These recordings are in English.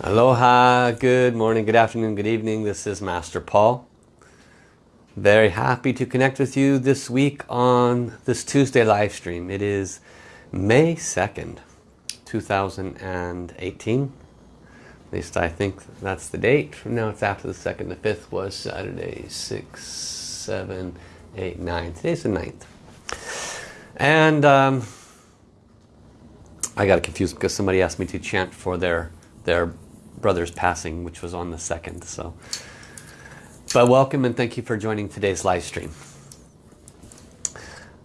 Aloha, good morning, good afternoon, good evening. This is Master Paul. Very happy to connect with you this week on this Tuesday live stream. It is May 2nd, 2018. At least I think that's the date. From now it's after the 2nd. The 5th was Saturday, 6, 7, 8, 9. Today's the 9th. And um, I got confused because somebody asked me to chant for their their brother's passing, which was on the 2nd. So, But welcome and thank you for joining today's live stream.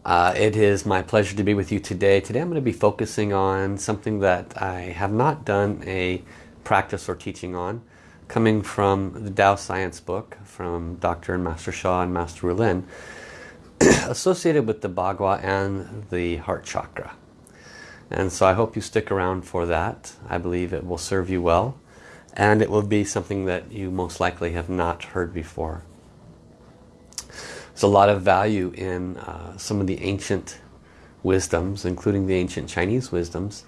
Uh, it is my pleasure to be with you today. Today I'm going to be focusing on something that I have not done a practice or teaching on, coming from the Tao Science book from Dr. and Master Sha and Master Rulin, associated with the Bagua and the heart chakra. And so I hope you stick around for that. I believe it will serve you well and it will be something that you most likely have not heard before. There's a lot of value in uh, some of the ancient wisdoms, including the ancient Chinese wisdoms,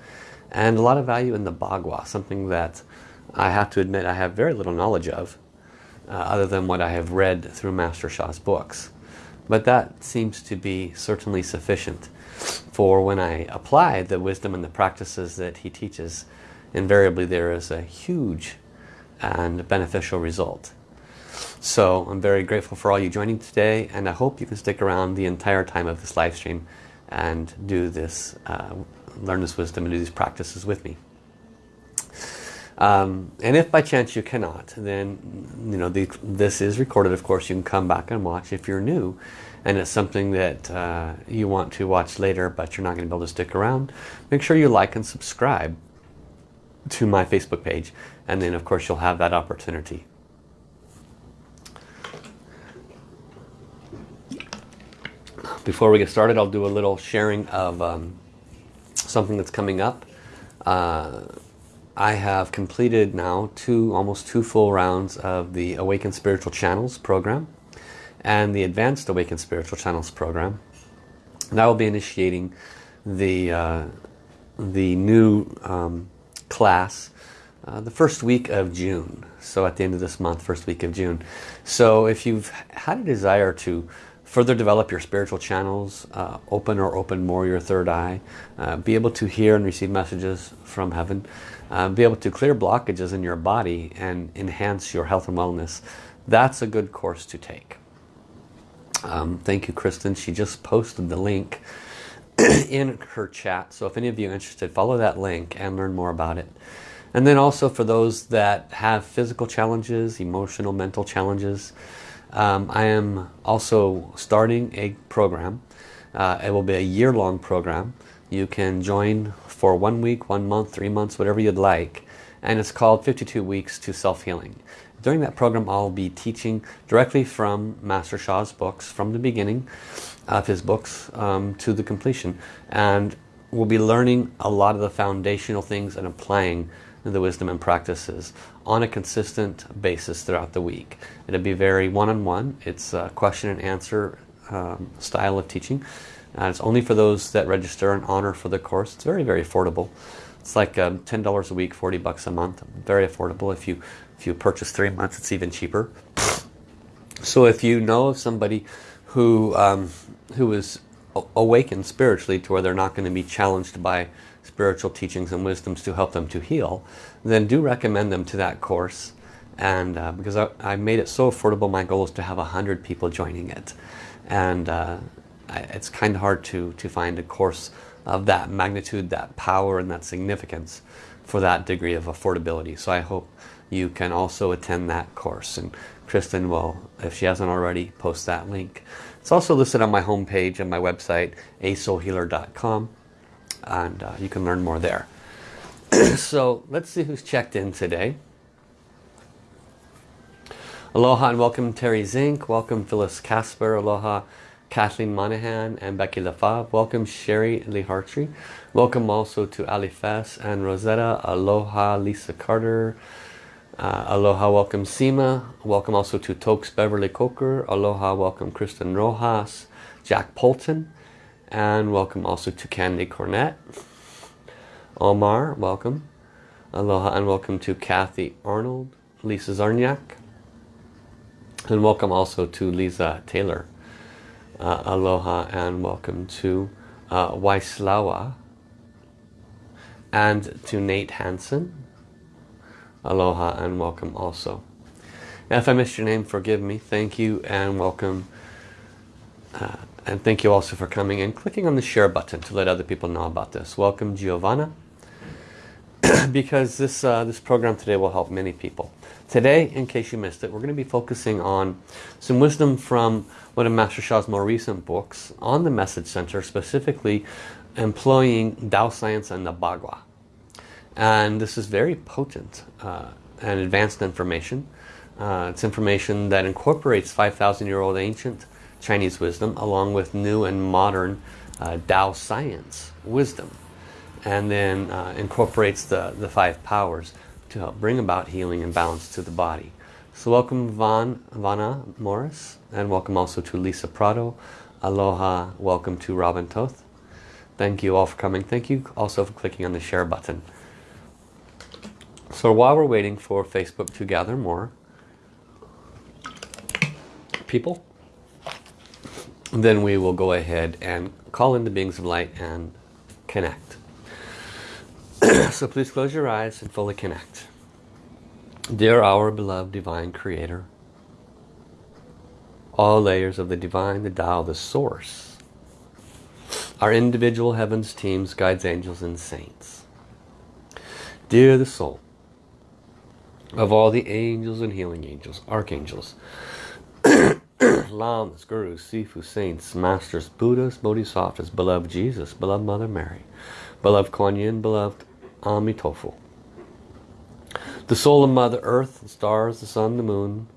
and a lot of value in the Bagua, something that I have to admit I have very little knowledge of, uh, other than what I have read through Master Sha's books. But that seems to be certainly sufficient for when I apply the wisdom and the practices that he teaches invariably there is a huge and beneficial result. So I'm very grateful for all you joining today and I hope you can stick around the entire time of this live stream and do this, uh, learn this wisdom and do these practices with me. Um, and if by chance you cannot, then you know the, this is recorded. Of course, you can come back and watch if you're new, and it's something that uh, you want to watch later, but you're not going to be able to stick around. Make sure you like and subscribe to my Facebook page and then of course you'll have that opportunity. Before we get started I'll do a little sharing of um, something that's coming up. Uh, I have completed now two almost two full rounds of the Awakened Spiritual Channels program and the Advanced Awakened Spiritual Channels program. And I will be initiating the uh, the new um, class uh, the first week of June. So at the end of this month, first week of June. So if you've had a desire to further develop your spiritual channels, uh, open or open more your third eye, uh, be able to hear and receive messages from heaven, uh, be able to clear blockages in your body and enhance your health and wellness, that's a good course to take. Um, thank you, Kristen. She just posted the link in her chat. So if any of you are interested, follow that link and learn more about it. And then also for those that have physical challenges, emotional, mental challenges, um, I am also starting a program. Uh, it will be a year-long program. You can join for one week, one month, three months, whatever you'd like. And it's called 52 Weeks to Self-Healing. During that program, I'll be teaching directly from Master Sha's books, from the beginning of his books um, to the completion. And we'll be learning a lot of the foundational things and applying the wisdom and practices on a consistent basis throughout the week. It'll be very one-on-one. -on -one. It's a question and answer um, style of teaching. And it's only for those that register and honor for the course. It's very, very affordable. It's like um, $10 a week, 40 bucks a month. Very affordable. If you, if you purchase three months, it's even cheaper. So if you know of somebody who, um, who is awakened spiritually to where they're not going to be challenged by spiritual teachings and wisdoms to help them to heal, then do recommend them to that course. And uh, because I, I, made it so affordable, my goal is to have a hundred people joining it. And uh, I, it's kind of hard to, to find a course of that magnitude, that power, and that significance for that degree of affordability. So I hope you can also attend that course. And Kristen will, if she hasn't already, post that link. It's also listed on my homepage and my website, asoulhealer.com and uh, you can learn more there. so let's see who's checked in today. Aloha and welcome Terry Zink. Welcome Phyllis Casper. Aloha Kathleen Monahan and Becky LaFave. Welcome Sherry Lee Hartree. Welcome also to Ali Fess and Rosetta. Aloha Lisa Carter. Uh, aloha welcome Seema. Welcome also to Tokes Beverly Coker. Aloha welcome Kristen Rojas. Jack Polton. And welcome also to Candy Cornett. Omar, welcome. Aloha and welcome to Kathy Arnold, Lisa Zarniak. And welcome also to Lisa Taylor. Uh, aloha and welcome to uh, Waislawa. And to Nate Hansen. Aloha and welcome also. Now, if I missed your name, forgive me. Thank you and welcome. Uh, and thank you also for coming and clicking on the share button to let other people know about this. Welcome Giovanna. because this, uh, this program today will help many people. Today, in case you missed it, we're going to be focusing on some wisdom from one of Master Sha's more recent books on the Message Center, specifically employing Tao Science and the Bagua. And this is very potent uh, and advanced information. Uh, it's information that incorporates 5,000 year old ancient Chinese wisdom along with new and modern uh, Tao science wisdom and then uh, incorporates the, the five powers to help bring about healing and balance to the body. So welcome Van, Vanna Morris and welcome also to Lisa Prado. Aloha, welcome to Robin Toth. Thank you all for coming. Thank you also for clicking on the share button. So while we're waiting for Facebook to gather more people, then we will go ahead and call in the beings of light and connect. so please close your eyes and fully connect. Dear our beloved divine creator, all layers of the divine, the Tao, the source, our individual heavens, teams, guides, angels, and saints. Dear the soul of all the angels and healing angels, archangels, lamas, gurus, sifu, saints, masters, buddhas, bodhisattvas, beloved Jesus, beloved Mother Mary, beloved Kuan Yin, beloved Amitofo. The soul of Mother Earth, the stars, the sun, the moon,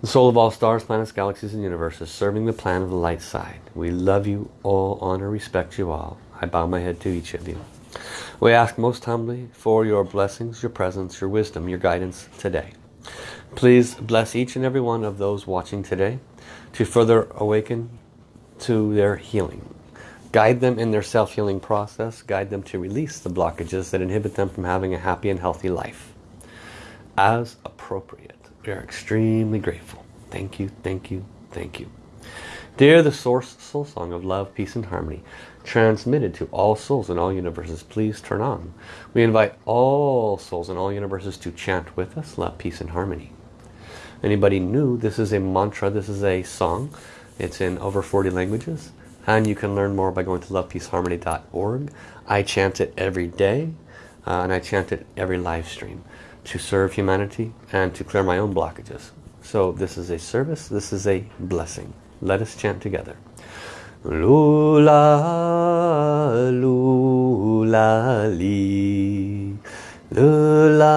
the soul of all stars, planets, galaxies, and universes, serving the plan of the light side. We love you all, honor, respect you all. I bow my head to each of you. We ask most humbly for your blessings, your presence, your wisdom, your guidance today. Please bless each and every one of those watching today to further awaken to their healing. Guide them in their self-healing process. Guide them to release the blockages that inhibit them from having a happy and healthy life. As appropriate. We are extremely grateful. Thank you, thank you, thank you. Dear the Source Soul Song of Love, Peace and Harmony, transmitted to all souls in all universes, please turn on. We invite all souls in all universes to chant with us, love, peace and harmony. Anybody new, this is a mantra, this is a song. It's in over 40 languages. And you can learn more by going to lovepeaceharmony.org. I chant it every day. Uh, and I chant it every live stream to serve humanity and to clear my own blockages. So this is a service, this is a blessing. Let us chant together. Lula, lula, li. Lula,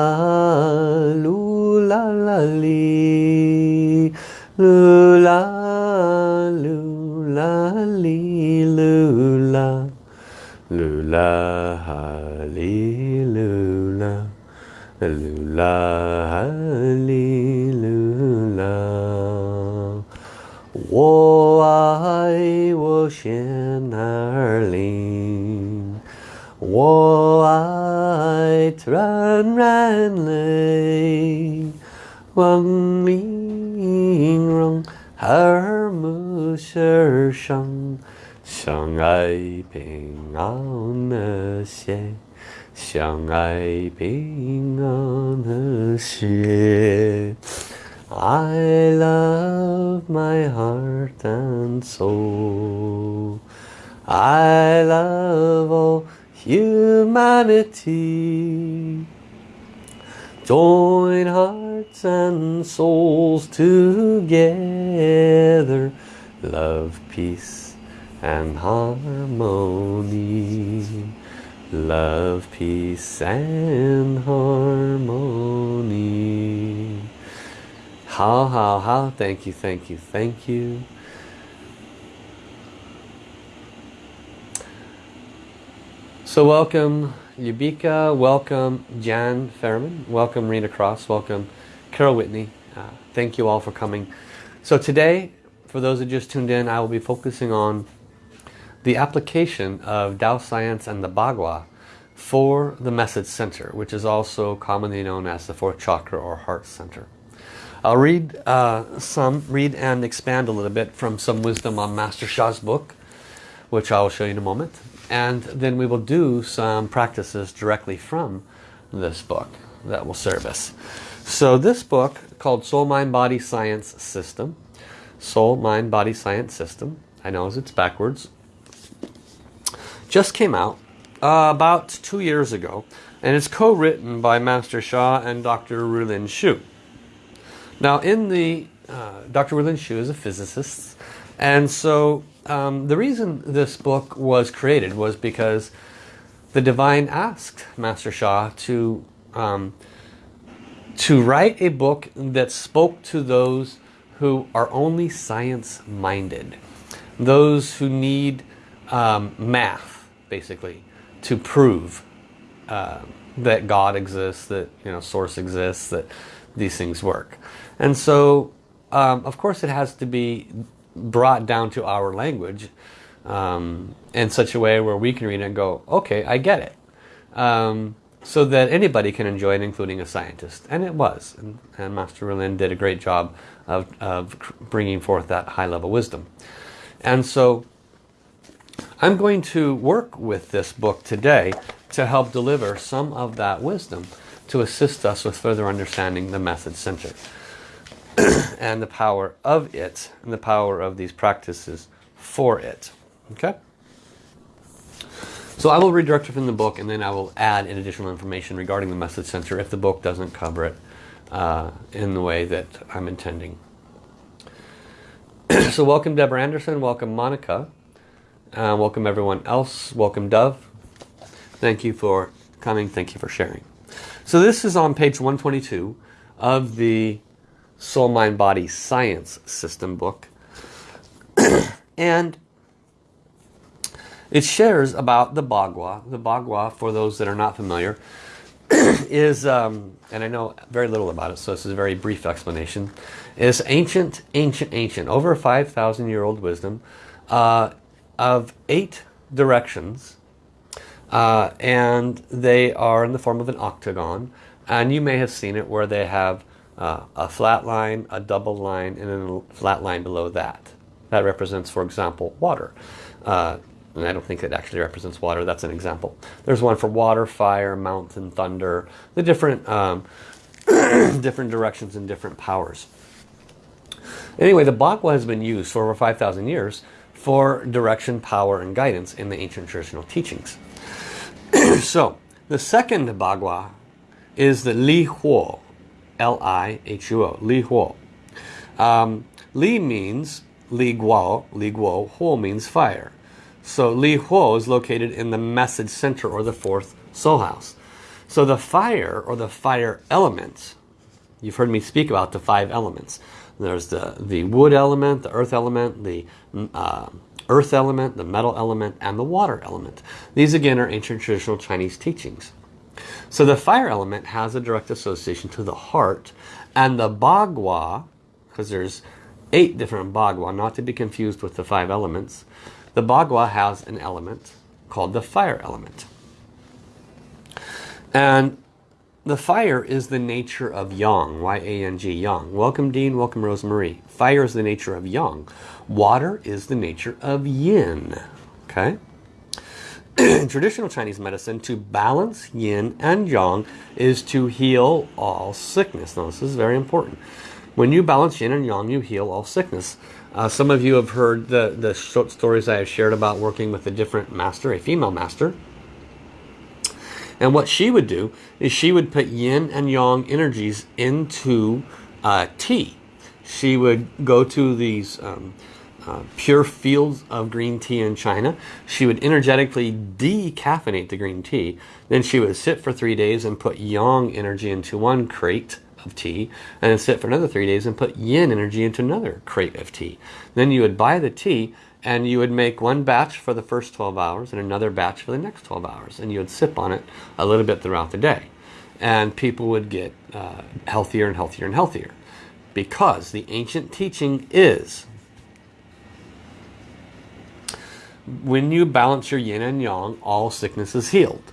lula, la, li. Lula, lula, li, lula. Lula. Lula. Whoa. 心儿灵，我爱纯然泪，望明荣耳目世上，相爱平安和谐，相爱平安和谐。 I love my heart and soul. I love all humanity. Join hearts and souls together. Love, peace and harmony. Love, peace and harmony. How, how, how. Thank you, thank you, thank you. So welcome Yubika, welcome Jan Fairman, welcome Rena Cross, welcome Carol Whitney. Uh, thank you all for coming. So today, for those who just tuned in, I will be focusing on the application of Tao Science and the Bagua for the message center, which is also commonly known as the fourth chakra or heart center. I'll read uh, some, read and expand a little bit from some wisdom on Master Sha's book, which I'll show you in a moment. And then we will do some practices directly from this book that will serve us. So this book called Soul Mind Body Science System, Soul Mind Body Science System, I know it's backwards, just came out uh, about two years ago and it's co-written by Master Sha and Dr. Rulin Xiu. Now in the, uh, Dr. Rulin Xiu is a physicist and so um, the reason this book was created was because the divine asked Master Sha to um, to write a book that spoke to those who are only science minded those who need um, math basically to prove uh, that God exists that you know source exists that these things work and so um, of course it has to be brought down to our language um, in such a way where we can read it and go, okay, I get it. Um, so that anybody can enjoy it, including a scientist. And it was. And, and Master Rulin did a great job of, of bringing forth that high-level wisdom. And so I'm going to work with this book today to help deliver some of that wisdom to assist us with further understanding the message center. and the power of it and the power of these practices for it. Okay? So I will redirect it from the book and then I will add in additional information regarding the message center if the book doesn't cover it uh, in the way that I'm intending. so welcome Deborah Anderson, welcome Monica, uh, welcome everyone else, welcome Dove. Thank you for coming, thank you for sharing. So this is on page 122 of the Soul Mind Body Science System book. and it shares about the Bagua. The Bagua, for those that are not familiar, is, um, and I know very little about it, so this is a very brief explanation, is ancient, ancient, ancient, over 5,000 year old wisdom uh, of eight directions. Uh, and they are in the form of an octagon. And you may have seen it where they have uh, a flat line, a double line, and then a flat line below that. That represents, for example, water. Uh, and I don't think it actually represents water, that's an example. There's one for water, fire, mountain, thunder, the different, um, different directions and different powers. Anyway, the Bagua has been used for over 5,000 years for direction, power, and guidance in the ancient traditional teachings. so, the second Bagua is the Li Huo, L-I-H-U-O, Li Huo. Um, Li means Li Guo, Li Guo, Huo means fire. So Li Huo is located in the message center or the fourth soul house. So the fire or the fire element, you've heard me speak about the five elements. There's the, the wood element, the earth element, the uh, earth element, the metal element, and the water element. These again are ancient traditional Chinese teachings. So the fire element has a direct association to the heart and the Bagua, because there's eight different Bagua, not to be confused with the five elements. The Bagua has an element called the fire element. And the fire is the nature of Yang, Y-A-N-G, Yang. Welcome Dean, welcome Rosemarie. Fire is the nature of Yang. Water is the nature of Yin. Okay? in traditional Chinese medicine, to balance yin and yang is to heal all sickness. Now, this is very important. When you balance yin and yang, you heal all sickness. Uh, some of you have heard the, the short stories I have shared about working with a different master, a female master. And what she would do is she would put yin and yang energies into uh, tea. She would go to these um, uh, pure fields of green tea in China. She would energetically decaffeinate the green tea. Then she would sit for three days and put yang energy into one crate of tea. And then sit for another three days and put yin energy into another crate of tea. Then you would buy the tea and you would make one batch for the first 12 hours and another batch for the next 12 hours. And you would sip on it a little bit throughout the day. And people would get uh, healthier and healthier and healthier. Because the ancient teaching is when you balance your yin and yang, all sickness is healed.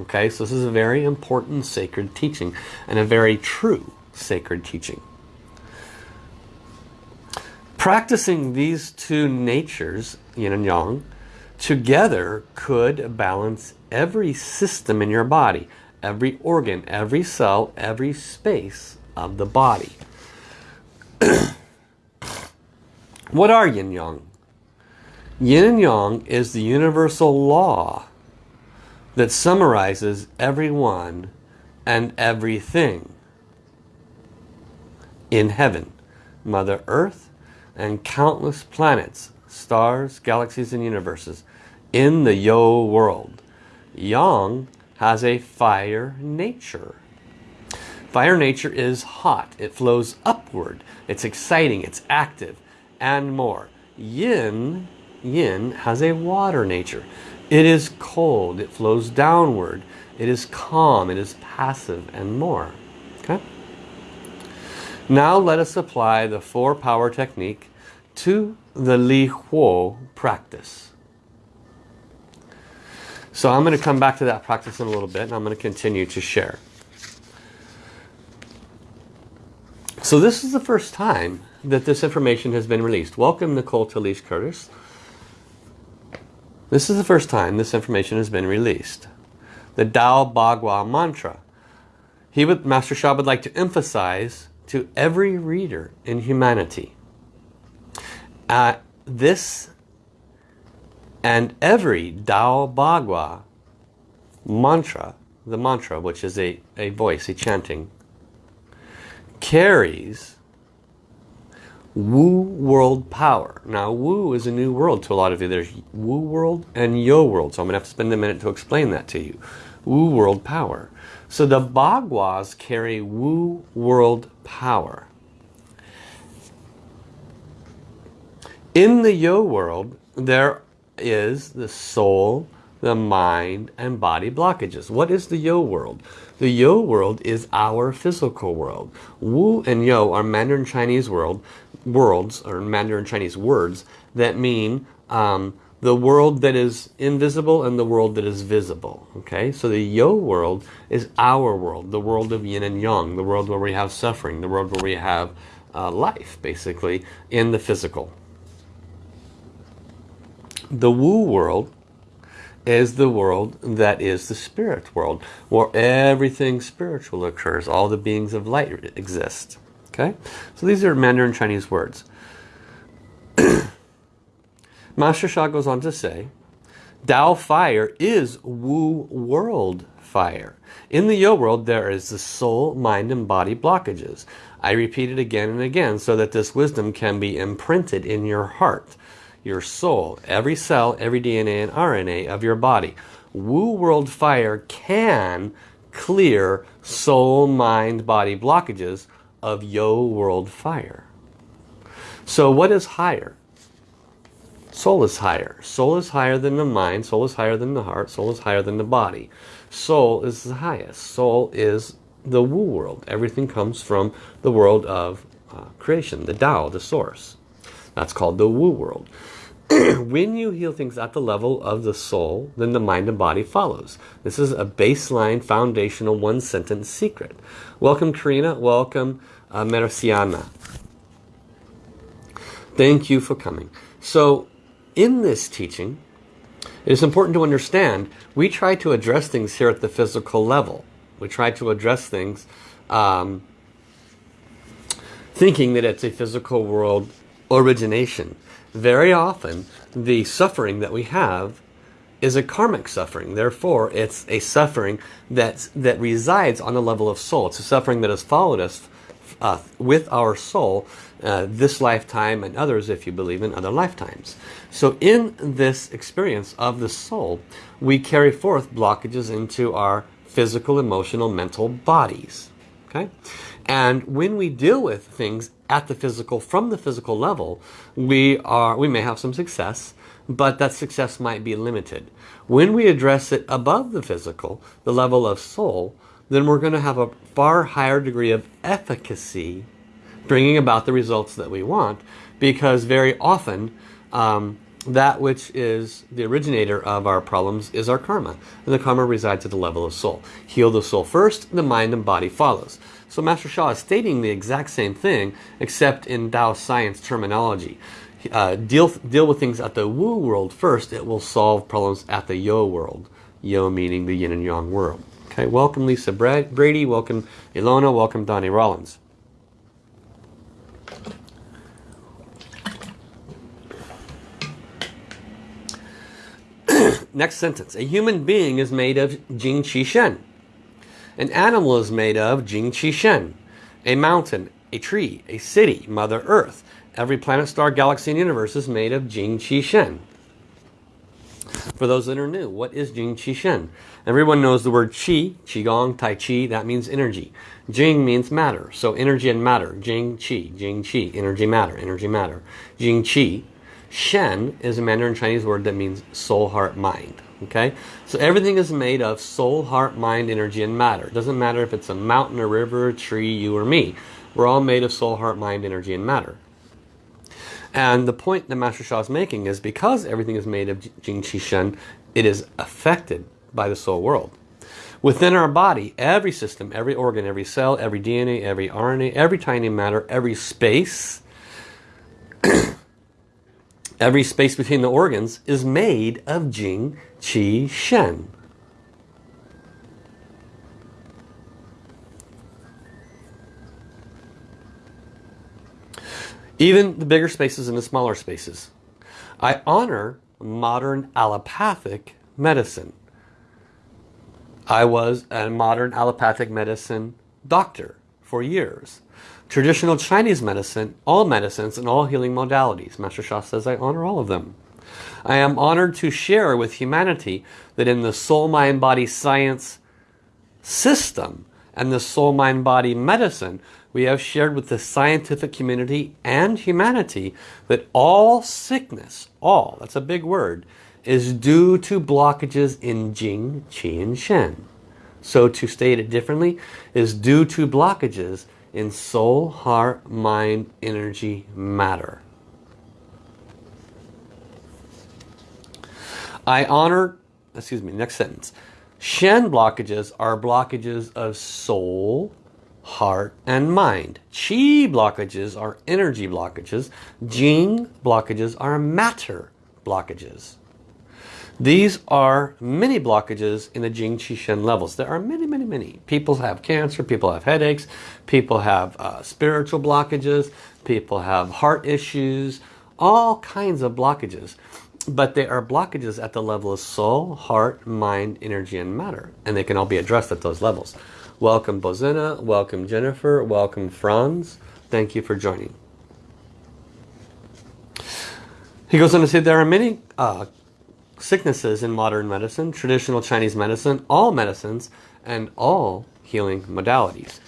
Okay, so this is a very important sacred teaching and a very true sacred teaching. Practicing these two natures, yin and yang, together could balance every system in your body, every organ, every cell, every space of the body. what are yin and yang? Yin and yang is the universal law that summarizes everyone and everything in heaven. Mother Earth and countless planets, stars, galaxies and universes in the Yo world. Yang has a fire nature. Fire nature is hot. It flows upward. It's exciting. It's active and more. Yin, yin has a water nature. It is cold. It flows downward. It is calm. It is passive and more. Okay? Now let us apply the four power technique to the Li Huo practice. So I'm going to come back to that practice in a little bit and I'm going to continue to share. So this is the first time that this information has been released. Welcome Nicole Talise Curtis. This is the first time this information has been released. The Dao Bagua mantra. He would, Master Sha would like to emphasize to every reader in humanity. Uh, this and every Dao Bagua mantra, the mantra which is a, a voice, a chanting, carries Wu world power. Now Wu is a new world to a lot of you. There's Wu world and Yo world. So I'm going to have to spend a minute to explain that to you. Wu world power. So the Baguas carry Wu world power. In the Yo world, there is the soul, the mind, and body blockages. What is the Yo world? The Yo world is our physical world. Wu and Yo are Mandarin Chinese world worlds, or Mandarin Chinese words, that mean um, the world that is invisible and the world that is visible. Okay, so the Yo world is our world, the world of yin and yang, the world where we have suffering, the world where we have uh, life, basically, in the physical. The Wu world is the world that is the spirit world, where everything spiritual occurs, all the beings of light exist. Okay, so these are Mandarin Chinese words. Master Sha goes on to say, Tao fire is Wu world fire. In the Yo world, there is the soul, mind, and body blockages. I repeat it again and again so that this wisdom can be imprinted in your heart, your soul, every cell, every DNA and RNA of your body. Wu world fire can clear soul, mind, body blockages of Yo world fire. So what is higher? Soul is higher. Soul is higher than the mind. Soul is higher than the heart. Soul is higher than the body. Soul is the highest. Soul is the Wu world. Everything comes from the world of uh, creation, the Tao, the source. That's called the Wu world. when you heal things at the level of the soul, then the mind and body follows. This is a baseline, foundational, one-sentence secret. Welcome, Karina. Welcome, uh, Merciana. Thank you for coming. So, in this teaching, it is important to understand we try to address things here at the physical level. We try to address things um, thinking that it's a physical world origination. Very often, the suffering that we have is a karmic suffering. Therefore, it's a suffering that's, that resides on the level of soul. It's a suffering that has followed us uh, with our soul uh, this lifetime and others if you believe in other lifetimes. So in this experience of the soul, we carry forth blockages into our physical, emotional, mental bodies. Okay? And when we deal with things at the physical, from the physical level, we are we may have some success, but that success might be limited. When we address it above the physical, the level of soul, then we're going to have a far higher degree of efficacy bringing about the results that we want because very often um, that which is the originator of our problems is our karma. And the karma resides at the level of soul. Heal the soul first, the mind and body follows. So Master Sha is stating the exact same thing, except in Tao science terminology. Uh, deal, deal with things at the Wu world first, it will solve problems at the Yo world. Yo meaning the yin and yang world. Okay, welcome Lisa Brady, welcome Ilona, welcome Donnie Rollins. Next sentence. A human being is made of Jing Qi Shen. An animal is made of Jing Qi Shen. A mountain, a tree, a city, Mother Earth. Every planet, star, galaxy, and universe is made of Jing Qi Shen. For those that are new, what is Jing Qi Shen? Everyone knows the word Qi, Qigong, Tai Chi, that means energy. Jing means matter, so energy and matter. Jing Qi, Jing Qi, energy, matter, energy, matter. Jing Qi Shen is a Mandarin Chinese word that means soul, heart, mind. Okay, so everything is made of soul, heart, mind, energy, and matter. It doesn't matter if it's a mountain, a river, a tree, you or me. We're all made of soul, heart, mind, energy, and matter. And the point that Master Sha is making is because everything is made of Jing Qi Shen, it is affected by the soul world. Within our body, every system, every organ, every cell, every DNA, every RNA, every tiny matter, every space Every space between the organs is made of Jing, Qi, Shen. Even the bigger spaces and the smaller spaces. I honor modern allopathic medicine. I was a modern allopathic medicine doctor for years. Traditional Chinese medicine, all medicines and all healing modalities. Master Sha says I honor all of them. I am honored to share with humanity that in the soul, mind, body science system and the soul, mind, body medicine, we have shared with the scientific community and humanity that all sickness, all, that's a big word, is due to blockages in Jing, Qi, and Shen. So to state it differently, is due to blockages in soul, heart, mind, energy, matter. I honor, excuse me, next sentence. Shen blockages are blockages of soul, heart, and mind. Qi blockages are energy blockages. Jing blockages are matter blockages. These are many blockages in the Jing Qi Shen levels. There are many, many, many. People have cancer, people have headaches, people have uh, spiritual blockages, people have heart issues, all kinds of blockages. But they are blockages at the level of soul, heart, mind, energy, and matter. And they can all be addressed at those levels. Welcome Bozina, welcome Jennifer, welcome Franz. Thank you for joining. He goes on to say there are many uh, sicknesses in modern medicine, traditional Chinese medicine, all medicines, and all healing modalities.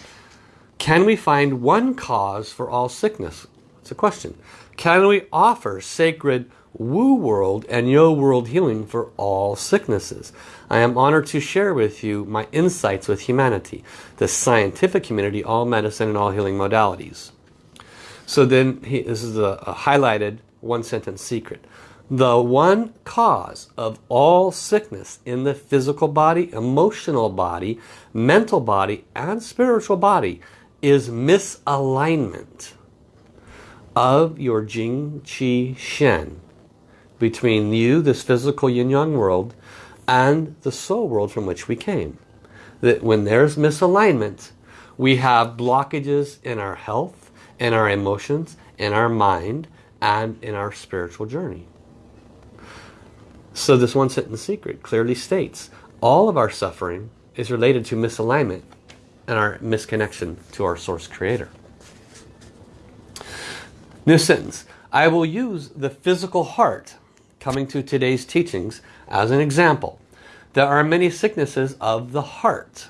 Can we find one cause for all sickness? It's a question. Can we offer sacred Wu world and Yo world healing for all sicknesses? I am honored to share with you my insights with humanity, the scientific community, all medicine and all healing modalities. So then he, this is a, a highlighted one sentence secret. The one cause of all sickness in the physical body, emotional body, mental body, and spiritual body is misalignment of your Jing, Qi, Shen between you, this physical yin-yang world, and the soul world from which we came. That when there's misalignment, we have blockages in our health, in our emotions, in our mind, and in our spiritual journey. So this one sentence secret clearly states all of our suffering is related to misalignment and our misconnection to our source creator. New sentence. I will use the physical heart coming to today's teachings as an example. There are many sicknesses of the heart.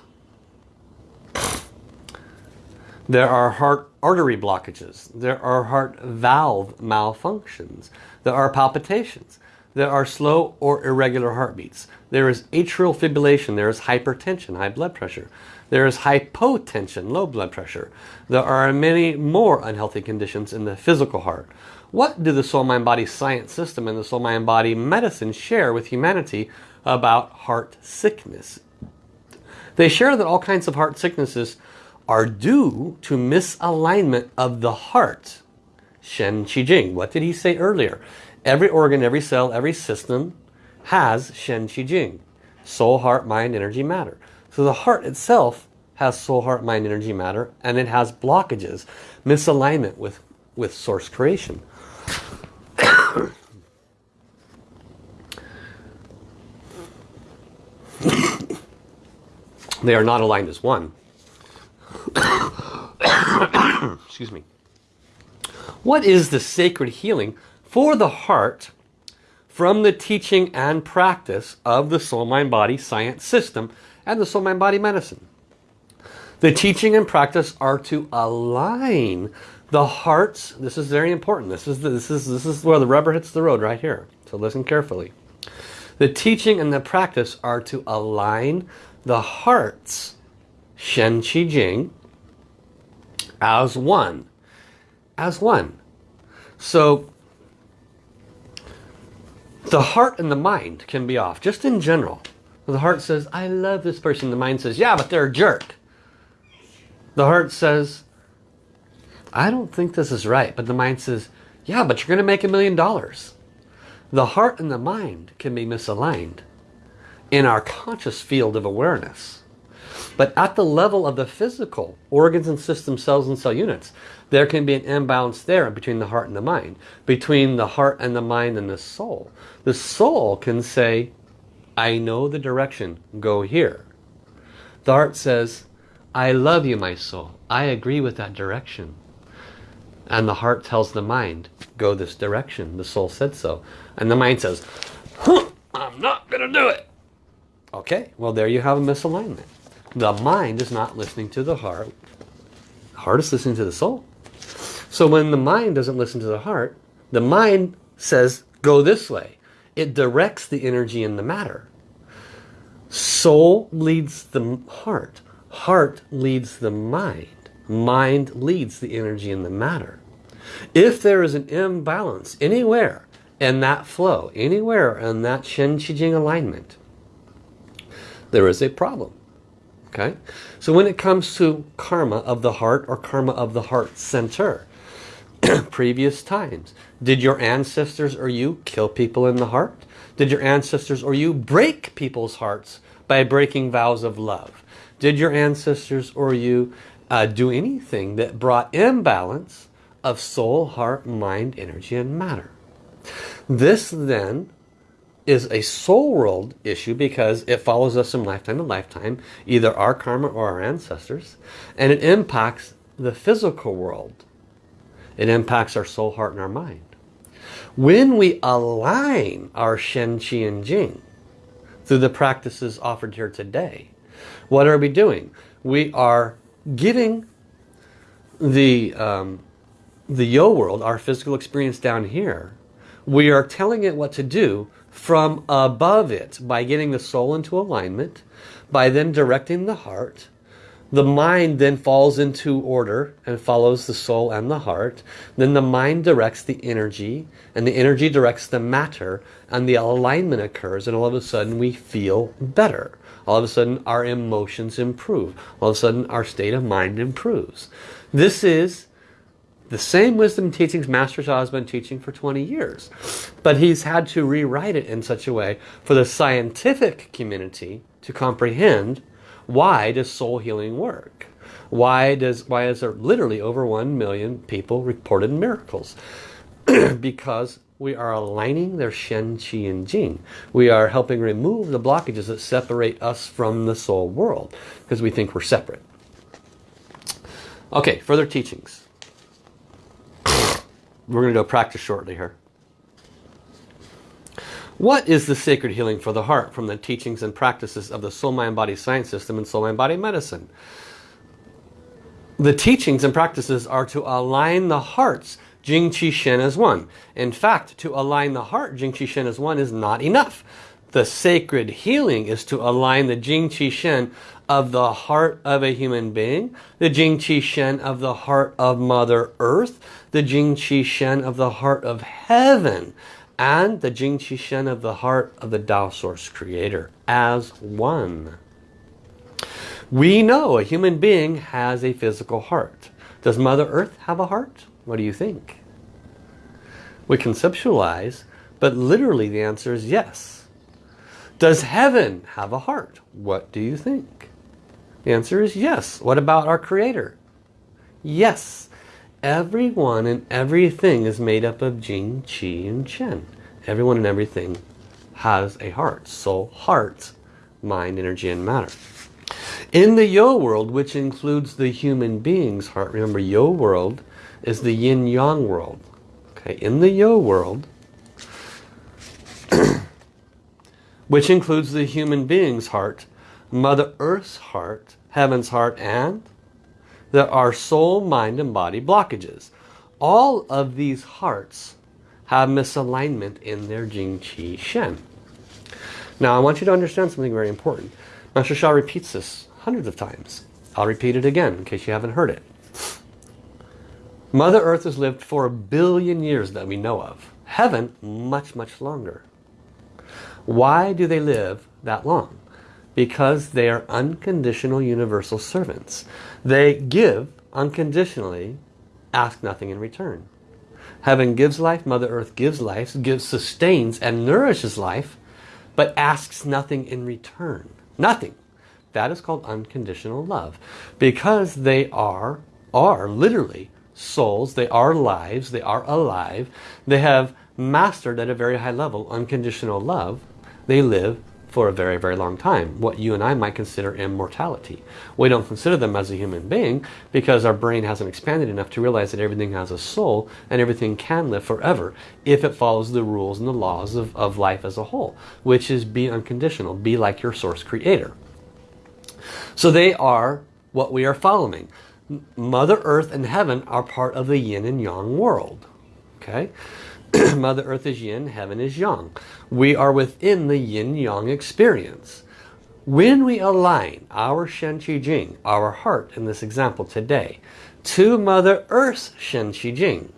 There are heart artery blockages. There are heart valve malfunctions. There are palpitations there are slow or irregular heartbeats. There is atrial fibrillation. There is hypertension, high blood pressure. There is hypotension, low blood pressure. There are many more unhealthy conditions in the physical heart. What do the soul, mind, body science system and the soul, mind, body medicine share with humanity about heart sickness? They share that all kinds of heart sicknesses are due to misalignment of the heart. Shen Qi Jing. What did he say earlier? Every organ, every cell, every system has Shen Qi Jing. Soul, heart, mind, energy, matter. So the heart itself has soul, heart, mind, energy, matter, and it has blockages, misalignment with, with source creation. they are not aligned as one. Excuse me. What is the sacred healing for the heart from the teaching and practice of the soul, mind, body science system and the soul, mind, body medicine? The teaching and practice are to align the hearts. This is very important. This is, the, this, is, this is where the rubber hits the road right here. So listen carefully. The teaching and the practice are to align the hearts, Shen Qi Jing, as one. As one. So the heart and the mind can be off, just in general. The heart says, I love this person. The mind says, yeah, but they're a jerk. The heart says, I don't think this is right. But the mind says, yeah, but you're going to make a million dollars. The heart and the mind can be misaligned in our conscious field of awareness. But at the level of the physical organs and system cells and cell units, there can be an imbalance there between the heart and the mind. Between the heart and the mind and the soul. The soul can say, I know the direction, go here. The heart says, I love you, my soul. I agree with that direction. And the heart tells the mind, go this direction. The soul said so. And the mind says, huh, I'm not going to do it. Okay, well there you have a misalignment. The mind is not listening to the heart. The heart is listening to the soul. So when the mind doesn't listen to the heart, the mind says, go this way. It directs the energy in the matter. Soul leads the heart. Heart leads the mind. Mind leads the energy in the matter. If there is an imbalance anywhere in that flow, anywhere in that Shen Qi Jing alignment, there is a problem. Okay? So when it comes to karma of the heart or karma of the heart center, previous times, did your ancestors or you kill people in the heart? Did your ancestors or you break people's hearts by breaking vows of love? Did your ancestors or you uh, do anything that brought imbalance of soul, heart, mind, energy, and matter? This then is a soul world issue because it follows us from lifetime to lifetime, either our karma or our ancestors, and it impacts the physical world. It impacts our soul, heart, and our mind. When we align our Shen, Qi, and Jing through the practices offered here today, what are we doing? We are giving the, um, the yo world, our physical experience down here, we are telling it what to do from above it by getting the soul into alignment, by then directing the heart. The mind then falls into order and follows the soul and the heart. Then the mind directs the energy and the energy directs the matter and the alignment occurs and all of a sudden we feel better. All of a sudden our emotions improve. All of a sudden our state of mind improves. This is the same wisdom teachings Master Sha has been teaching for 20 years. But he's had to rewrite it in such a way for the scientific community to comprehend why does soul healing work? Why does why is there literally over 1 million people reported miracles? because we are aligning their Shen, Qi, and Jing. We are helping remove the blockages that separate us from the soul world because we think we're separate. Okay, further teachings. We're going to go practice shortly here. What is the sacred healing for the heart from the teachings and practices of the soul mind body science system and soul mind body medicine? The teachings and practices are to align the hearts Jing Qi Shen as one. In fact, to align the heart Jing Qi Shen as one is not enough. the sacred healing is to align the Jing Qi Shen of the heart of a human being, the Jing Qi Shen of the heart of Mother Earth, the Jing Qi Shen of the heart of heaven, and the Jing Qi Shen of the heart of the Tao Source Creator as one. We know a human being has a physical heart. Does Mother Earth have a heart? What do you think? We conceptualize, but literally the answer is yes. Does heaven have a heart? What do you think? The answer is yes. What about our Creator? Yes. Everyone and everything is made up of Jing, Qi, and Shen. Everyone and everything has a heart. Soul, heart, mind, energy, and matter. In the Yo world, which includes the human being's heart, remember Yo world is the yin-yang world. Okay, in the Yo world, which includes the human being's heart, Mother Earth's heart, Heaven's heart, and there are soul, mind, and body blockages. All of these hearts have misalignment in their Jing Qi Shen. Now I want you to understand something very important. Master Sha repeats this hundreds of times. I'll repeat it again in case you haven't heard it. Mother Earth has lived for a billion years that we know of. Heaven, much, much longer. Why do they live that long? Because they are unconditional universal servants. They give unconditionally, ask nothing in return. Heaven gives life, Mother Earth gives life, gives, sustains and nourishes life, but asks nothing in return. Nothing. That is called unconditional love. Because they are, are literally souls, they are lives, they are alive, they have mastered at a very high level unconditional love, they live for a very, very long time. What you and I might consider immortality. We don't consider them as a human being because our brain hasn't expanded enough to realize that everything has a soul and everything can live forever if it follows the rules and the laws of, of life as a whole, which is be unconditional, be like your source creator. So they are what we are following. Mother Earth and Heaven are part of the yin and yang world. Okay? Mother Earth is yin, Heaven is yang. We are within the yin-yang experience. When we align our Shen Qi Jing, our heart in this example today, to Mother Earth's Shen Qi Jing,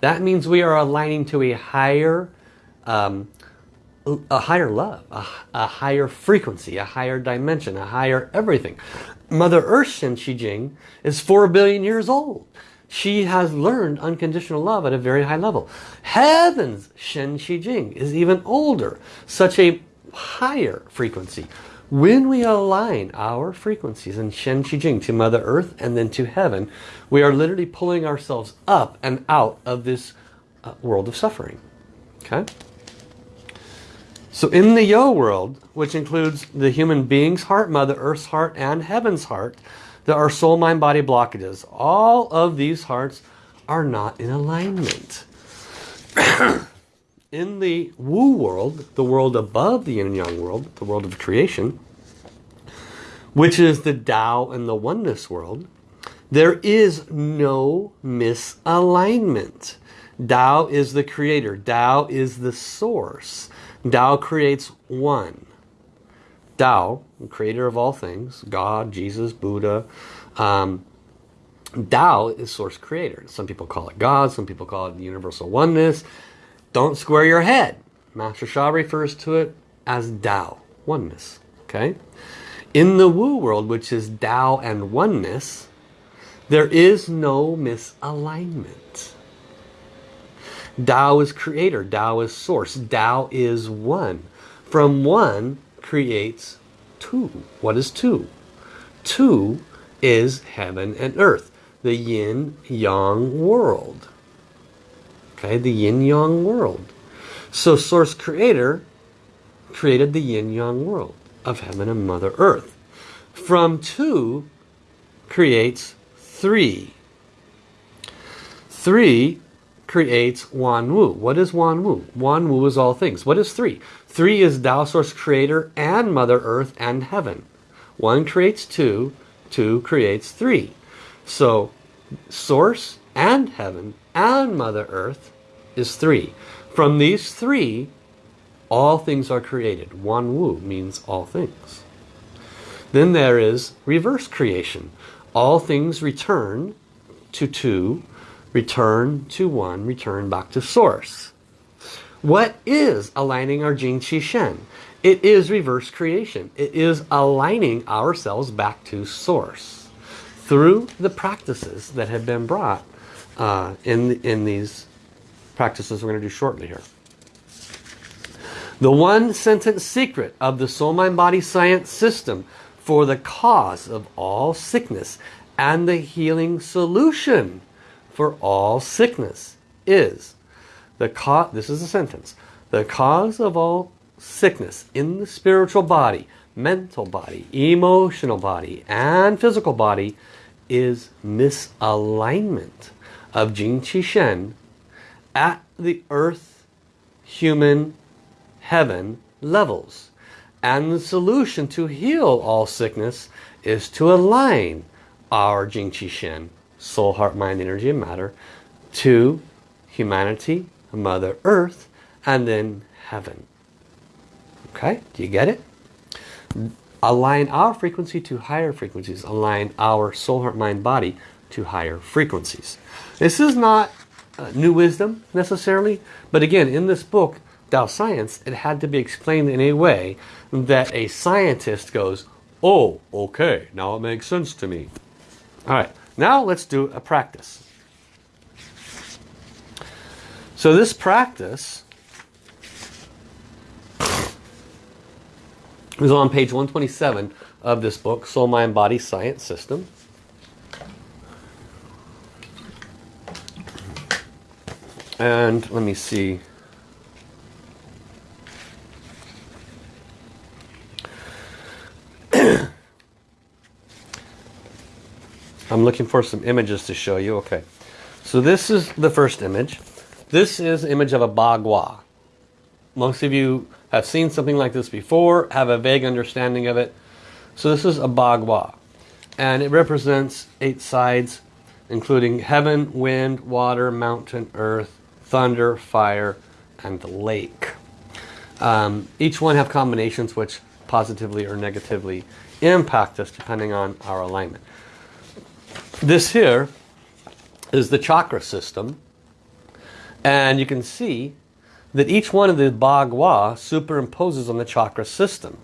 that means we are aligning to a higher um, a higher love, a, a, higher frequency, a higher dimension, a higher everything. Mother Earth Shen Qi Jing is 4 billion years old. She has learned unconditional love at a very high level. Heaven's Shen Qi Jing is even older, such a higher frequency. When we align our frequencies in Shen Qi Jing to Mother Earth and then to Heaven, we are literally pulling ourselves up and out of this uh, world of suffering. Okay? So in the Yo world, which includes the human being's heart, Mother Earth's heart, and Heaven's heart, there are soul, mind, body blockages. All of these hearts are not in alignment. in the Wu world, the world above the yin and yang world, the world of creation, which is the Tao and the oneness world, there is no misalignment. Tao is the creator. Tao is the source. Tao creates one. Tao, creator of all things, God, Jesus, Buddha. Um, Tao is source creator. Some people call it God, some people call it the universal oneness. Don't square your head. Master Sha refers to it as Tao, oneness. Okay? In the Wu world, which is Tao and oneness, there is no misalignment. Tao is creator. Tao is source. Tao is one. From one creates two. What is two? Two is heaven and earth. The yin-yang world. Okay, the yin-yang world. So source creator created the yin-yang world of heaven and mother earth. From two creates three. Three creates Wan Wu. What is Wan Wu? Wan Wu is all things. What is three? Three is Tao Source Creator and Mother Earth and Heaven. One creates two, two creates three. So Source and Heaven and Mother Earth is three. From these three, All things are created. Wan Wu means all things. Then there is reverse creation. All things return to two, return to one, return back to source. What is aligning our Jing Qi Shen? It is reverse creation. It is aligning ourselves back to source through the practices that have been brought uh, in, in these practices we're going to do shortly here. The one sentence secret of the soul mind body science system for the cause of all sickness and the healing solution for all sickness is the cause this is a sentence the cause of all sickness in the spiritual body mental body emotional body and physical body is misalignment of Jing Qi Shen at the earth human heaven levels. And the solution to heal all sickness is to align our Jing Qi Shen soul heart mind energy and matter to humanity mother earth and then heaven. Okay? Do you get it? Align our frequency to higher frequencies. Align our soul heart mind body to higher frequencies. This is not uh, new wisdom necessarily but again in this book Tao Science it had to be explained in a way that a scientist goes oh okay now it makes sense to me. All right now let's do a practice so this practice is on page 127 of this book, Soul, Mind, Body, Science System. And let me see. I'm looking for some images to show you. Okay. So this is the first image. This is image of a bagua. Most of you have seen something like this before, have a vague understanding of it. So this is a bagua. And it represents eight sides, including heaven, wind, water, mountain, earth, thunder, fire, and the lake. Um, each one have combinations which positively or negatively impact us depending on our alignment. This here is the chakra system. And you can see that each one of the Bagua superimposes on the chakra system.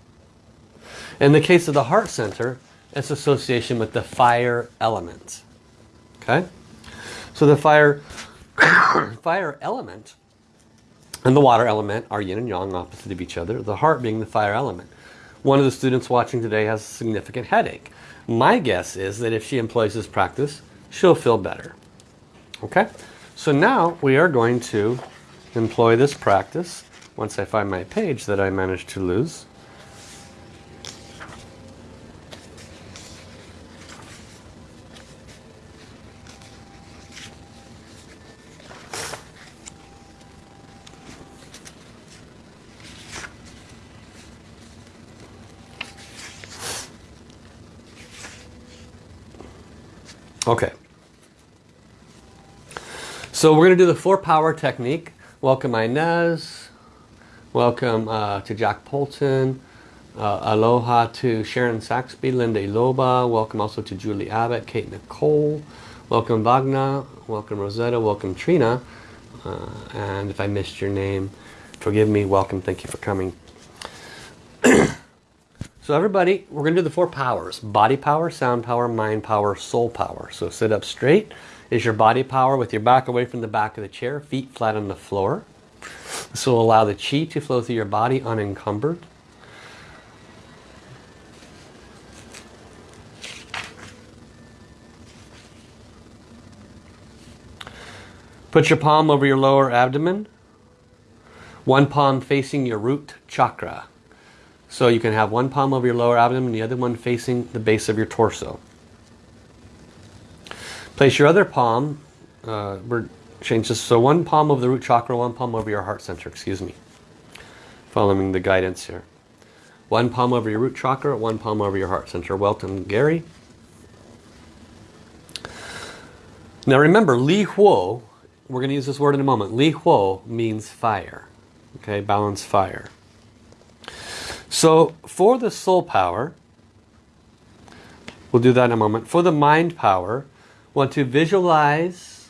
In the case of the heart center, it's association with the fire element. Okay? So the fire, fire element and the water element are yin and yang opposite of each other. The heart being the fire element. One of the students watching today has a significant headache. My guess is that if she employs this practice, she'll feel better. Okay? So now we are going to employ this practice once I find my page that I managed to lose. Okay. So we're going to do the four power technique. Welcome Inez. Welcome uh, to Jack Polton. Uh, aloha to Sharon Saxby, Linda Loba. Welcome also to Julie Abbott, Kate Nicole. Welcome Wagner. Welcome Rosetta. Welcome Trina. Uh, and if I missed your name, forgive me. Welcome. Thank you for coming. so everybody, we're going to do the four powers. Body power, sound power, mind power, soul power. So sit up straight is your body power with your back away from the back of the chair, feet flat on the floor. This will allow the chi to flow through your body unencumbered. Put your palm over your lower abdomen. One palm facing your root chakra. So you can have one palm over your lower abdomen and the other one facing the base of your torso. Place your other palm, uh, we're change this, so one palm over the root chakra, one palm over your heart center, excuse me. Following the guidance here. One palm over your root chakra, one palm over your heart center. Welcome, Gary. Now remember, Li Huo, we're going to use this word in a moment. Li Huo means fire. Okay, balance fire. So for the soul power, we'll do that in a moment. For the mind power, want to visualize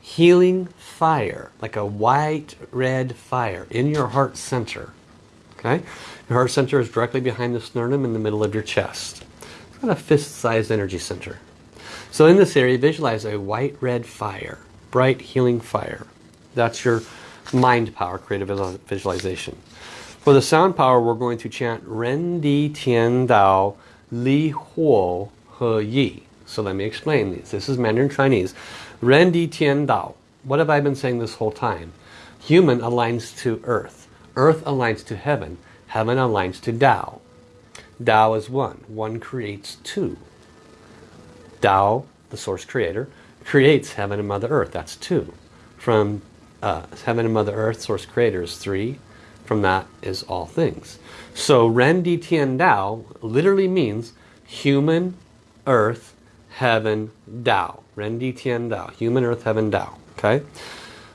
healing fire, like a white red fire in your heart center. Okay, Your heart center is directly behind the sternum in the middle of your chest. It's got a fist-sized energy center. So in this area, visualize a white red fire, bright healing fire. That's your mind power, creative visualization. For the sound power, we're going to chant Ren Di Tian Dao Li Huo He Yi. So let me explain these. This is Mandarin Chinese. Ren Di Tian Dao. What have I been saying this whole time? Human aligns to earth. Earth aligns to heaven. Heaven aligns to Tao. Tao is one. One creates two. Tao, the source creator, creates heaven and Mother Earth. That's two. From uh, heaven and Mother Earth, source creator is three. From that is all things. So Ren Di Tian Dao literally means human, earth, heaven, Tao. Ren Di Tian Dao. Human, earth, heaven, Tao. Okay?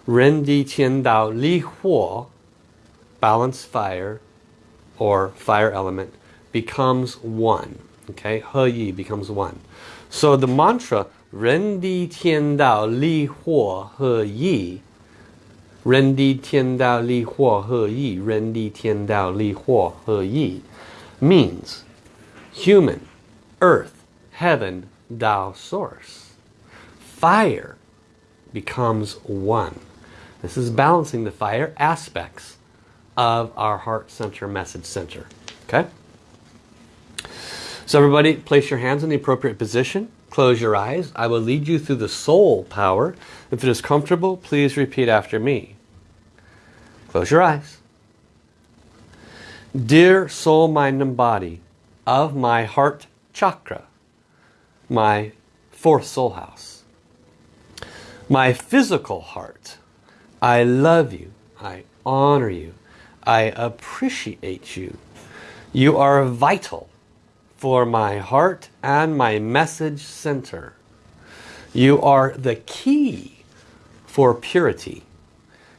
Ren Di Tian Dao Li Huo, balance fire, or fire element, becomes one. Okay? He Yi becomes one. So the mantra Ren Di Tian Dao Li Huo He Yi Ren Di Tian Dao Li Huo He Yi Ren Di Tian Dao Li Huo He Yi means human, earth, heaven, Tao source. Fire becomes one. This is balancing the fire aspects of our heart center, message center. Okay? So everybody, place your hands in the appropriate position. Close your eyes. I will lead you through the soul power. If it is comfortable, please repeat after me. Close your eyes. Dear soul, mind, and body of my heart chakra, my fourth soul house, my physical heart, I love you, I honor you, I appreciate you. You are vital for my heart and my message center. You are the key for purity.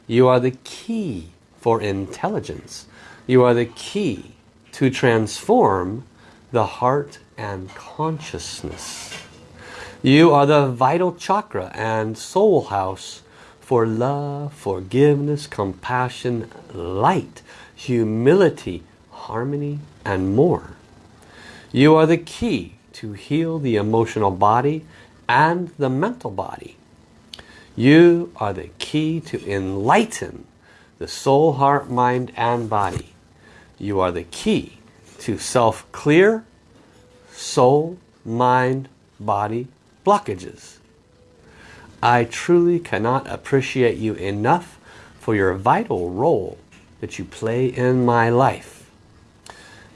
You are the key for intelligence. You are the key to transform the heart and consciousness. You are the vital chakra and soul house for love, forgiveness, compassion, light, humility, harmony, and more. You are the key to heal the emotional body and the mental body. You are the key to enlighten the soul, heart, mind, and body. You are the key to self-clear soul, mind, body blockages. I truly cannot appreciate you enough for your vital role that you play in my life.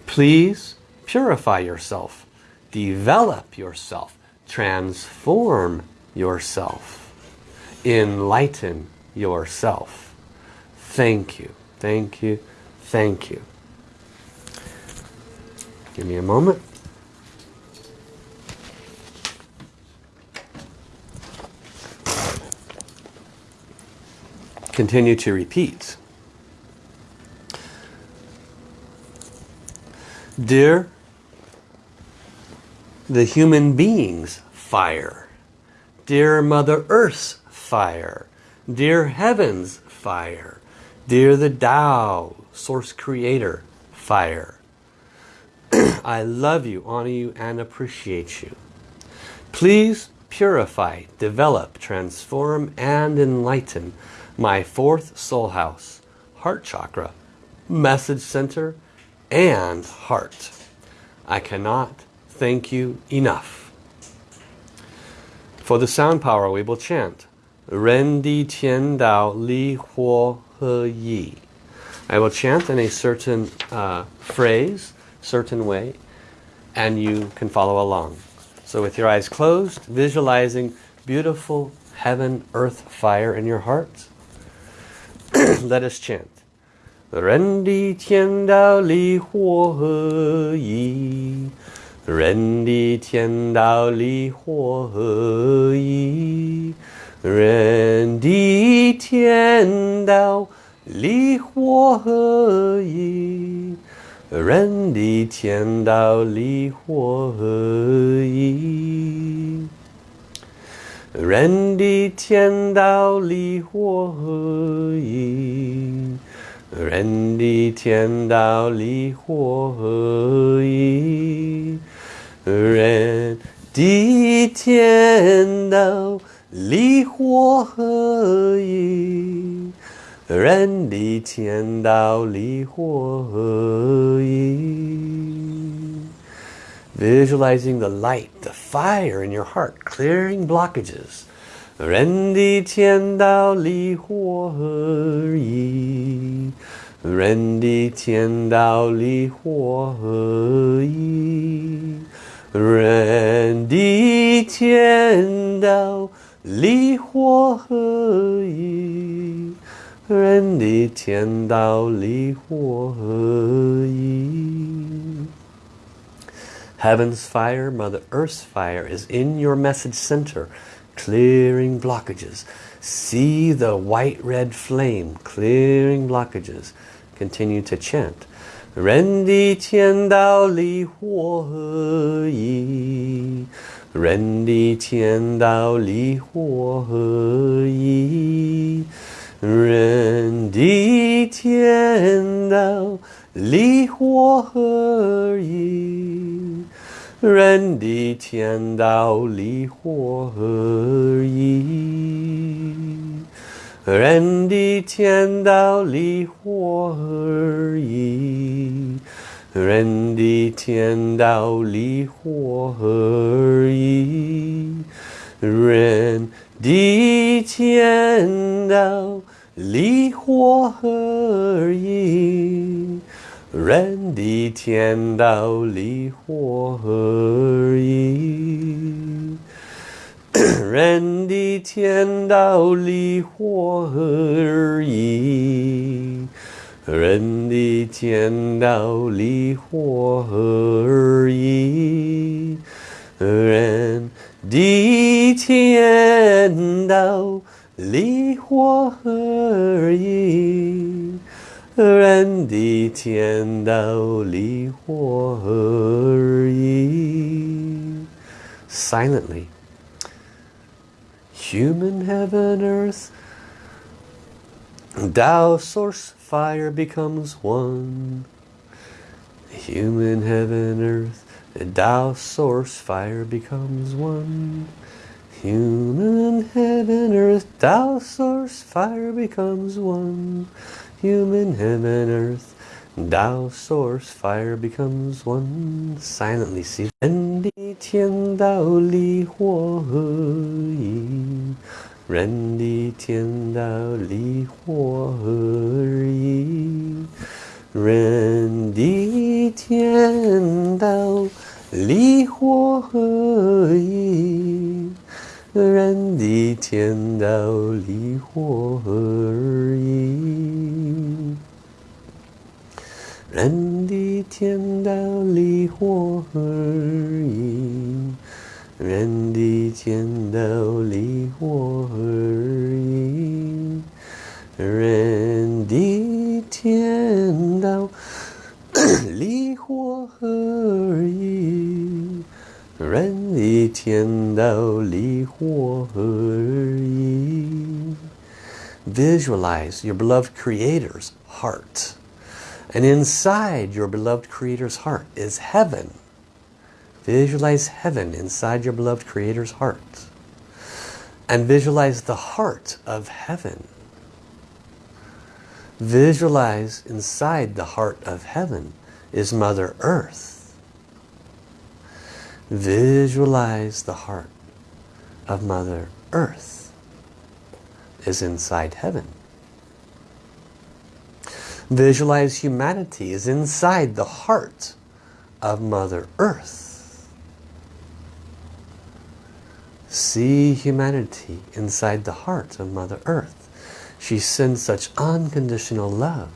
Please purify yourself, develop yourself, transform yourself, enlighten yourself. Thank you, thank you, thank you. Give me a moment. Continue to repeat. Dear the human being's fire, dear Mother Earth's fire, dear Heaven's fire, dear the Tao, Source Creator fire. I love you, honor you, and appreciate you. Please purify, develop, transform, and enlighten my fourth soul house, heart chakra, message center, and heart. I cannot thank you enough. For the sound power, we will chant Ren Di Tian Dao Li Huo He Yi. I will chant in a certain uh, phrase, certain way, and you can follow along. So with your eyes closed, visualizing beautiful heaven, earth, fire in your heart, Let us chant. 人的天道理火和义，人的天道理火和义，人的天道理火和义，人的天道理火和义。人的天道离火而已人的天道离火而已人的天道离火而已人的天道离火而已 Visualizing the light, the fire in your heart, clearing blockages. Rendi tian dao li huo yi. Rendi tian dao li huo yi. Rendi tian dao li huo yi. Rendi tian dao li huo yi. 人地天道离火合一. Heaven's fire, Mother Earth's fire is in your message center, clearing blockages. See the white-red flame clearing blockages. Continue to chant. 人地天道离火合一，人地天道离火合一。人地天道 离火而已。人的天道离火而已。人的天道离火而已。人的天道离火而已。人的天道离火而已。人的天道离火何而异人的天道因为何而人的天道因为何而人的天道因为何而人地天道离火合一。Silently, human heaven earth, Tao source fire becomes one. Human heaven earth, Tao source fire becomes one. Human heaven, earth, Tao source, fire becomes one. human heaven earth. Tao source fire becomes one silently see. And the Tian Dao Li Huo Yi. Ren Di Tian Dao Li Huo Yi. Ren Di Tian Dao Li Huo Yi. 人的天道离火而已。人的天道离火而已，人的天道离火而已，人的天道离火而已。人地天道离火合一. Visualize your beloved Creator's heart. And inside your beloved Creator's heart is heaven. Visualize heaven inside your beloved Creator's heart. And visualize the heart of heaven. Visualize inside the heart of heaven is Mother Earth. Visualize the heart of Mother Earth is inside heaven. Visualize humanity is inside the heart of Mother Earth. See humanity inside the heart of Mother Earth. She sends such unconditional love.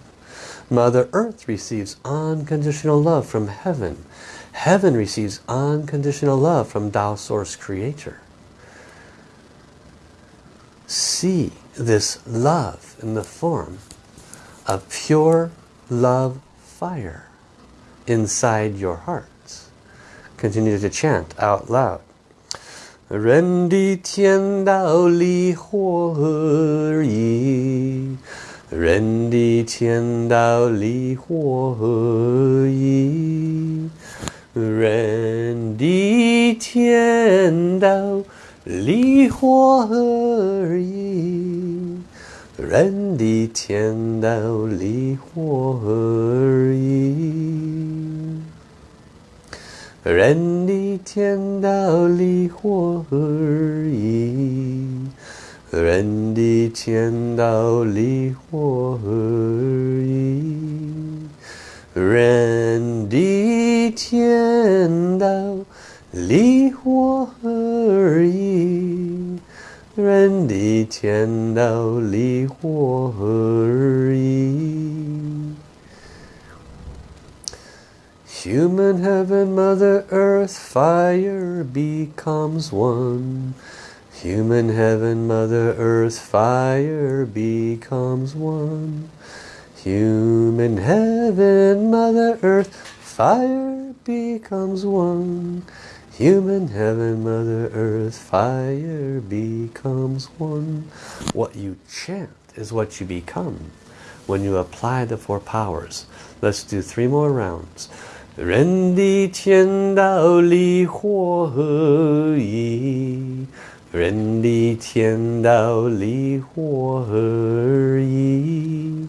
Mother Earth receives unconditional love from heaven Heaven receives unconditional love from Tao Source Creator. See this love in the form of pure love fire inside your hearts. Continue to chant out loud. 人的天道离火而已，人的天道离火而已， 人的天道离火而已，人的天道离火而已。人的天道离火而已，人的天道离火而已，人的天道离火而已，人的天道离火而已。Human heaven, Mother Earth, fire becomes one. Human heaven, Mother Earth, fire becomes one. Human heaven, Mother Earth, fire becomes one. Human heaven, Mother Earth, fire becomes one. What you chant is what you become when you apply the four powers. Let's do three more rounds. 人的天道离火合一，人的天道离火合一，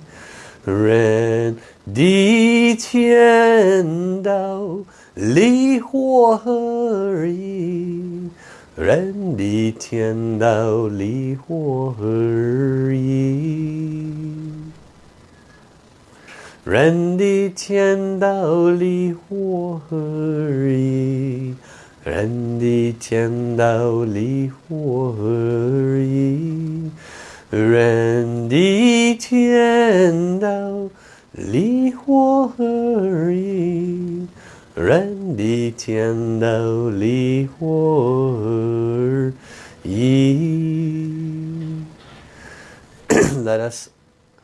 人 地天道离火何已人地天道离火何已人地天道离火何已人地天道离火何已人地天道 离火而已，人的天道离火而已。Let us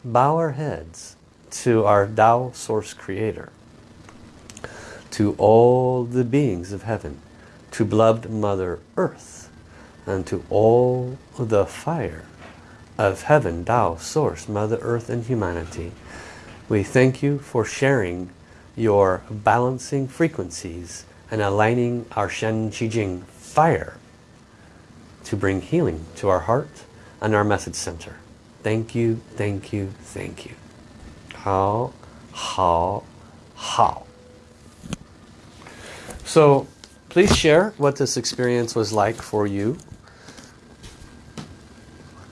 bow our heads to our Tao Source Creator, to all the beings of heaven, to beloved Mother Earth, and to all the fire of heaven, Tao, Source, Mother Earth and humanity. We thank you for sharing your balancing frequencies and aligning our Shen Qi Jing fire to bring healing to our heart and our message center. Thank you, thank you, thank you. How, how, how. So please share what this experience was like for you.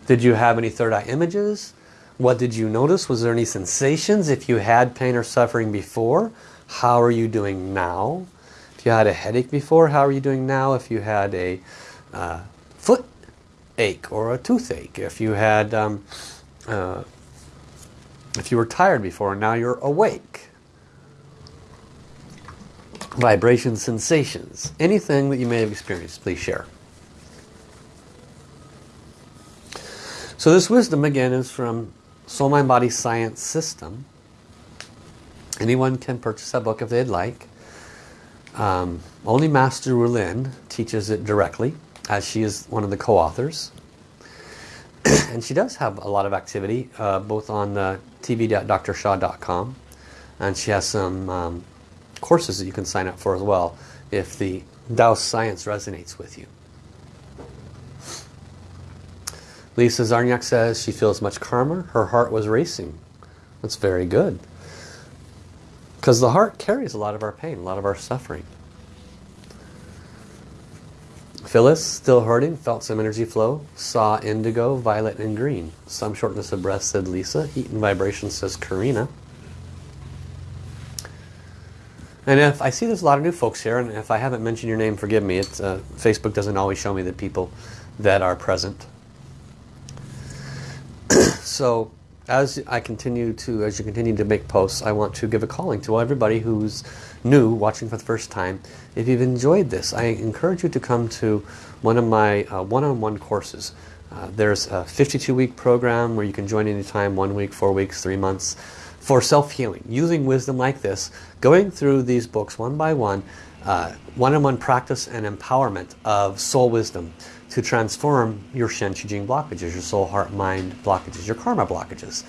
Did you have any third eye images? What did you notice? Was there any sensations? If you had pain or suffering before, how are you doing now? If you had a headache before, how are you doing now? If you had a uh, foot ache or a toothache, if you had um, uh, if you were tired before and now you're awake. Vibration sensations. Anything that you may have experienced, please share. So this wisdom again is from Soul Mind Body Science System. Anyone can purchase that book if they'd like. Um, only Master Rulin teaches it directly as she is one of the co-authors. and she does have a lot of activity uh, both on uh, tv.drsha.com and she has some um, courses that you can sign up for as well if the Tao science resonates with you. Lisa Zarniak says she feels much calmer. Her heart was racing. That's very good. Because the heart carries a lot of our pain, a lot of our suffering. Phyllis, still hurting, felt some energy flow, saw indigo, violet, and green. Some shortness of breath, said Lisa. Heat and vibration, says Karina. And if I see there's a lot of new folks here, and if I haven't mentioned your name, forgive me. It's, uh, Facebook doesn't always show me the people that are present. So as I continue to, as you continue to make posts, I want to give a calling to everybody who's new, watching for the first time. If you've enjoyed this, I encourage you to come to one of my uh, one-on-one -on -one courses. Uh, there's a 52-week program where you can join anytime, one week, four weeks, three months, for self-healing. Using wisdom like this, going through these books one by one, uh, one-on-one practice and empowerment of soul wisdom to transform your Shen Qi Jing blockages, your soul, heart, mind blockages, your karma blockages.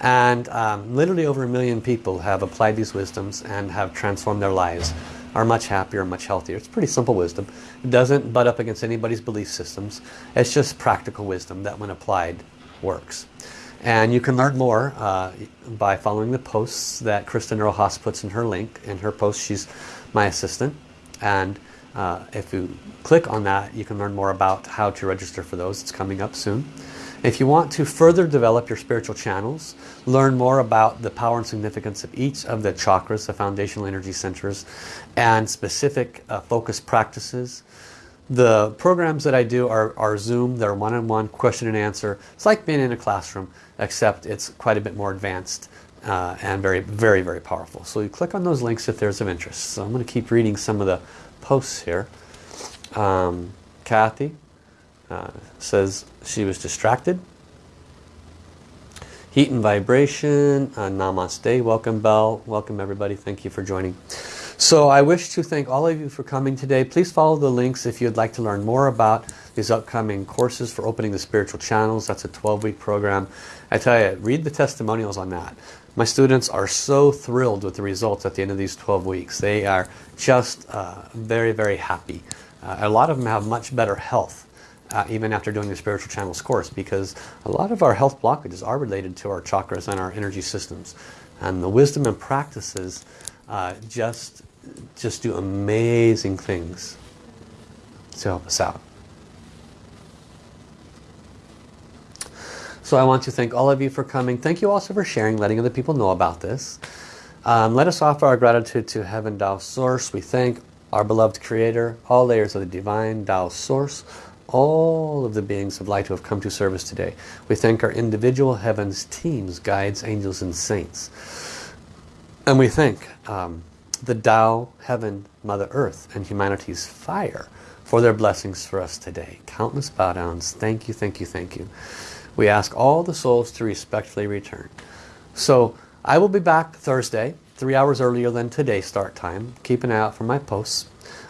And um, literally over a million people have applied these wisdoms and have transformed their lives, are much happier, much healthier. It's pretty simple wisdom. It doesn't butt up against anybody's belief systems. It's just practical wisdom that when applied works. And you can learn more uh, by following the posts that Kristen Rojas puts in her link. In her post, she's my assistant. And uh, if you click on that, you can learn more about how to register for those. It's coming up soon. If you want to further develop your spiritual channels, learn more about the power and significance of each of the chakras, the foundational energy centers, and specific uh, focus practices. The programs that I do are, are Zoom, they're one-on-one -on -one question and answer. It's like being in a classroom, except it's quite a bit more advanced uh, and very, very, very powerful. So you click on those links if there's of interest. So I'm going to keep reading some of the posts here. Um, Kathy uh, says she was distracted. Heat and vibration. Uh, namaste. Welcome, Bell. Welcome, everybody. Thank you for joining. So I wish to thank all of you for coming today. Please follow the links if you'd like to learn more about these upcoming courses for opening the spiritual channels. That's a 12-week program. I tell you, read the testimonials on that. My students are so thrilled with the results at the end of these 12 weeks. They are just uh, very, very happy. Uh, a lot of them have much better health uh, even after doing the Spiritual Channels course because a lot of our health blockages are related to our chakras and our energy systems. And the wisdom and practices uh, just, just do amazing things to help us out. So I want to thank all of you for coming. Thank you also for sharing, letting other people know about this. Um, let us offer our gratitude to Heaven Tao Source. We thank our beloved Creator, all layers of the Divine Tao Source, all of the beings of light who have come to service today. We thank our individual heavens, teams, guides, angels, and saints. And we thank um, the Tao, Heaven, Mother Earth, and humanity's fire for their blessings for us today. Countless bow downs. Thank you, thank you, thank you we ask all the souls to respectfully return. So I will be back Thursday, three hours earlier than today's start time. Keep an eye out for my posts.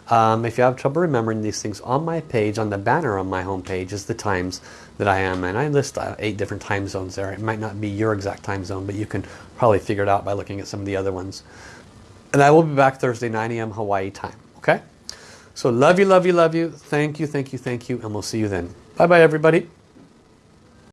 Um, if you have trouble remembering these things, on my page, on the banner on my home page is the times that I am. And I list uh, eight different time zones there. It might not be your exact time zone, but you can probably figure it out by looking at some of the other ones. And I will be back Thursday, 9 a.m. Hawaii time. Okay? So love you, love you, love you. Thank you, thank you, thank you. And we'll see you then. Bye-bye, everybody.